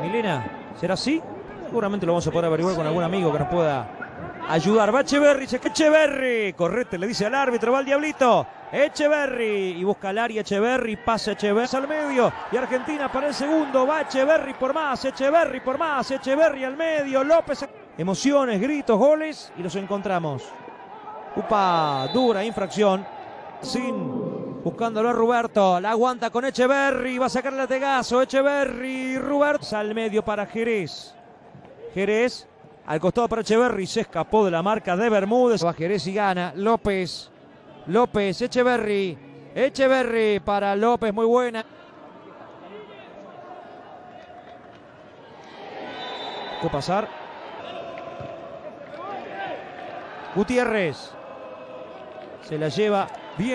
Milena, ¿será así? Seguramente lo vamos a poder averiguar con algún amigo que nos pueda ayudar. Va Echeverry, se Echeverry. Correte, le dice al árbitro, va el diablito. Echeverry. Y busca al área Echeverry, pasa Echeverry al medio. Y Argentina para el segundo. Va por más, Echeverry por más, Echeverry al medio. López. Emociones, gritos, goles. Y los encontramos. Upa, dura infracción. Sin Buscándolo a Roberto. La aguanta con Echeverry. Va a sacar el lategazo. Echeverry. Roberto. Al medio para Jerez. Jerez. Al costado para Echeverry. Se escapó de la marca de Bermúdez. Va Jerez y gana. López. López. Echeverry. Echeverry para López. Muy buena. ¿Qué pasar? Gutiérrez. Se la lleva bien.